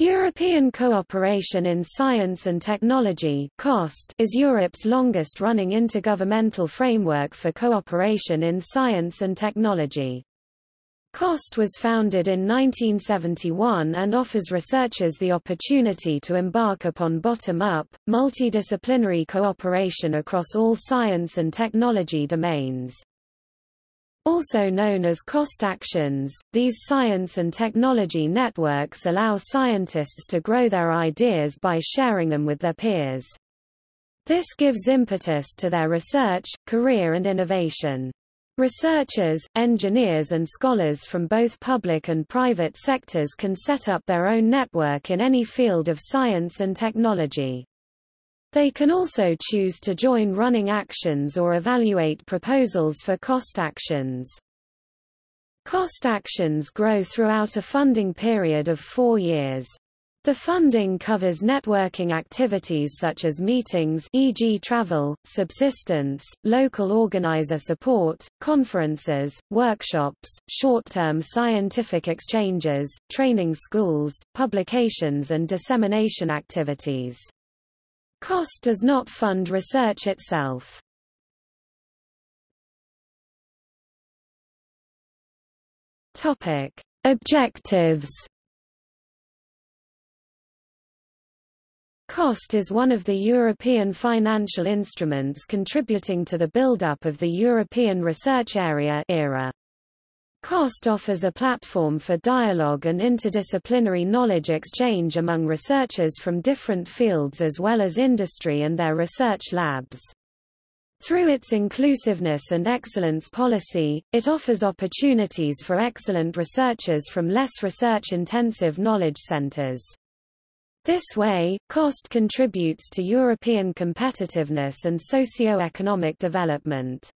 European Cooperation in Science and Technology is Europe's longest-running intergovernmental framework for cooperation in science and technology. COST was founded in 1971 and offers researchers the opportunity to embark upon bottom-up, multidisciplinary cooperation across all science and technology domains. Also known as COST actions, these science and technology networks allow scientists to grow their ideas by sharing them with their peers. This gives impetus to their research, career and innovation. Researchers, engineers and scholars from both public and private sectors can set up their own network in any field of science and technology. They can also choose to join running actions or evaluate proposals for cost actions. Cost actions grow throughout a funding period of four years. The funding covers networking activities such as meetings e.g. travel, subsistence, local organizer support, conferences, workshops, short-term scientific exchanges, training schools, publications and dissemination activities. Cost does not fund research itself. Topic: Objectives. Cost is one of the European financial instruments contributing to the build-up of the European Research Area ERA. COST offers a platform for dialogue and interdisciplinary knowledge exchange among researchers from different fields as well as industry and their research labs. Through its inclusiveness and excellence policy, it offers opportunities for excellent researchers from less research-intensive knowledge centers. This way, COST contributes to European competitiveness and socio-economic development.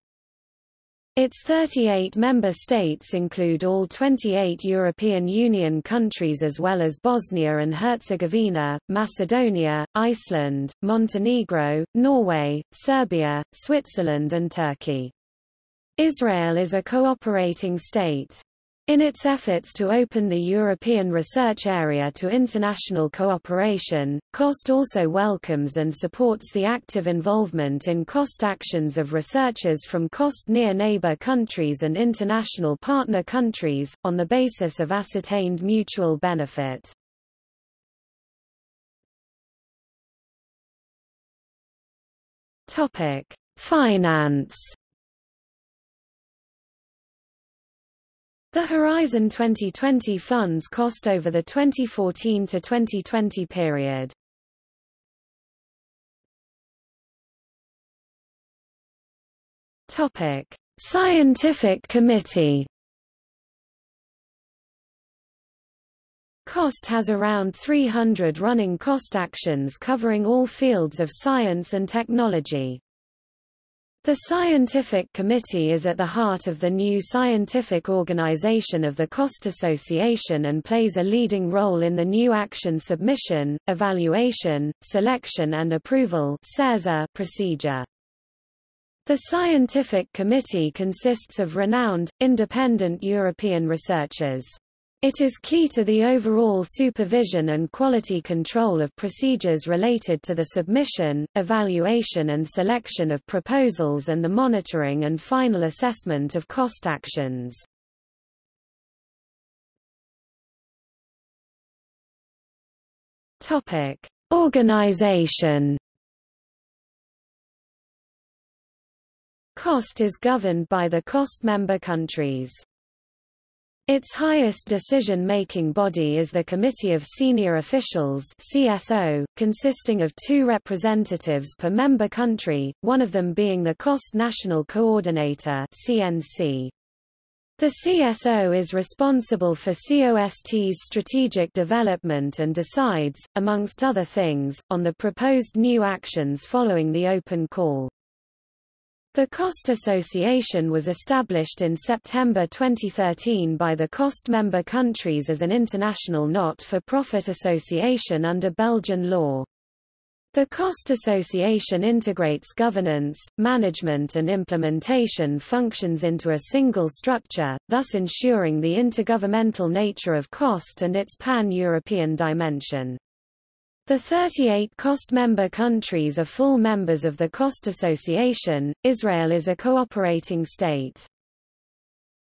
Its 38 member states include all 28 European Union countries as well as Bosnia and Herzegovina, Macedonia, Iceland, Montenegro, Norway, Serbia, Switzerland and Turkey. Israel is a cooperating state. In its efforts to open the European research area to international cooperation, COST also welcomes and supports the active involvement in COST actions of researchers from COST near neighbor countries and international partner countries, on the basis of ascertained mutual benefit. Finance The Horizon 2020 funds cost over the 2014 to 2020 period. Topic: Scientific Committee. COST has around 300 running cost actions covering all fields of science and technology. The Scientific Committee is at the heart of the new scientific organization of the COST Association and plays a leading role in the new action submission, evaluation, selection and approval procedure. The Scientific Committee consists of renowned, independent European researchers. It is key to the overall supervision and quality control of procedures related to the submission, evaluation and selection of proposals and the monitoring and final assessment of cost actions. Topic: Organization Cost is governed by the cost member countries. Its highest decision-making body is the Committee of Senior Officials CSO, consisting of two representatives per member country, one of them being the Cost National Coordinator CNC. The CSO is responsible for COST's strategic development and decides, amongst other things, on the proposed new actions following the open call. The COST Association was established in September 2013 by the COST member countries as an international not-for-profit association under Belgian law. The COST Association integrates governance, management and implementation functions into a single structure, thus ensuring the intergovernmental nature of COST and its pan-European dimension. The 38 COST member countries are full members of the COST Association, Israel is a cooperating state.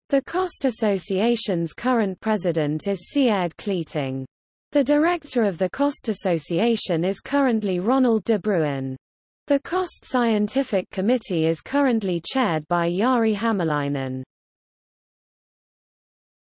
The COST Association's current president is Siad Kleeting. The director of the COST Association is currently Ronald de Bruin. The COST Scientific Committee is currently chaired by Jari Hämäläinen.